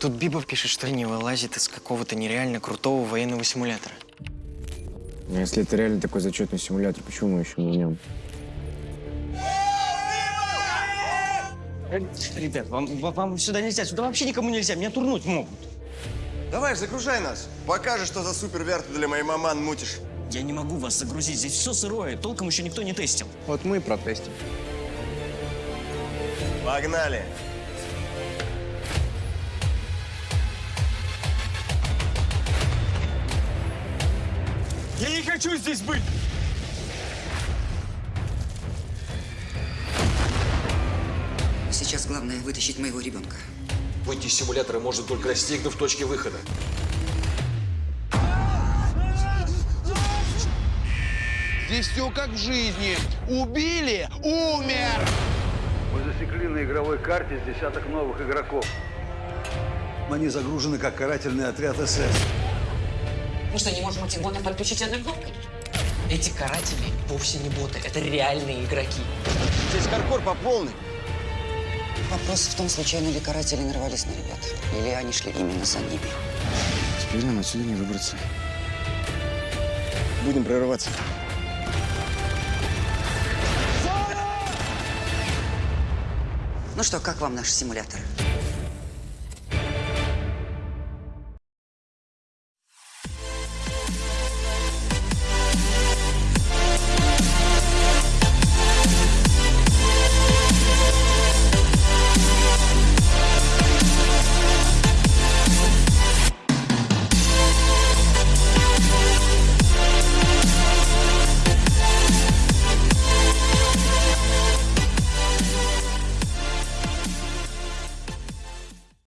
Тут Биба пишет, что не вылазит из какого-то нереально крутого военного симулятора. Ну, если это реально такой зачетный симулятор, почему мы еще не в нем? Ребят, вам, вам- сюда нельзя, сюда вообще никому нельзя, меня турнуть могут. Давай, загружай нас. Покажешь, что за супер ты для моей маман мутишь. Я не могу вас загрузить, здесь все сырое, толком еще никто не тестил. Вот мы и протестим. Погнали. Я не хочу здесь быть! Сейчас главное вытащить моего ребенка. Выйти из симулятора можно только достигнув точки выхода. Здесь все как в жизни. Убили – умер. Мы засекли на игровой карте с десяток новых игроков. Они загружены как карательный отряд СС. Мы что, не можем эти боты подключить одной кнопкой? Эти каратели вовсе не боты, это реальные игроки. Здесь каркор по полной. Вопрос в том, случайно ли каратели нарвались на ребят. Или они шли именно за ними. Теперь нам отсюда не выбраться. Будем прорываться. Ну что, как вам наш симулятор?